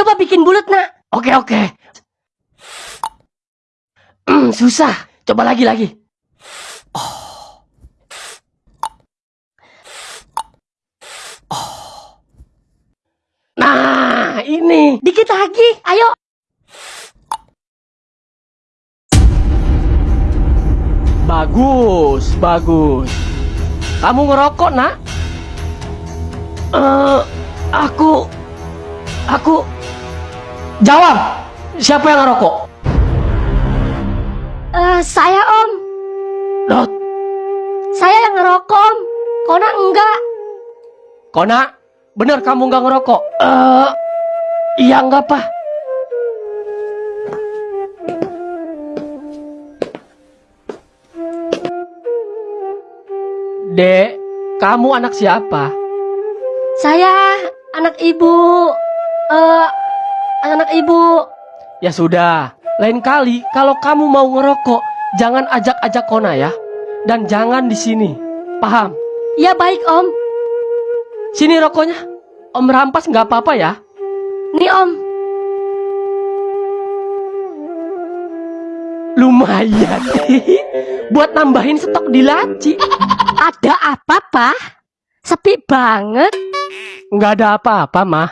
Coba bikin bulat, nak. Oke, oke. Hmm, susah. Coba lagi, lagi. Nah, ini. Dikit lagi, ayo. Bagus, bagus. Kamu ngerokok, nak? Eh, aku, aku. Jawab. Siapa yang ngerokok? Eh, saya, Om. Dot, Saya yang ngerokok, Om. Kona enggak. Kona, bener kamu nggak ngerokok? Eh, iya nggak apa? Dek, kamu anak siapa? Saya anak ibu. Eh, anak ibu. Ya sudah, lain kali kalau kamu mau ngerokok, jangan ajak-ajak Kona ya. Dan jangan di sini. Paham? Ya baik, Om. Sini rokoknya. Om rampas nggak apa-apa ya. Nih, Om. Lumayan. Buat nambahin stok di laci. Ada apa, Pak? Sepi banget. Nggak ada apa-apa, mah.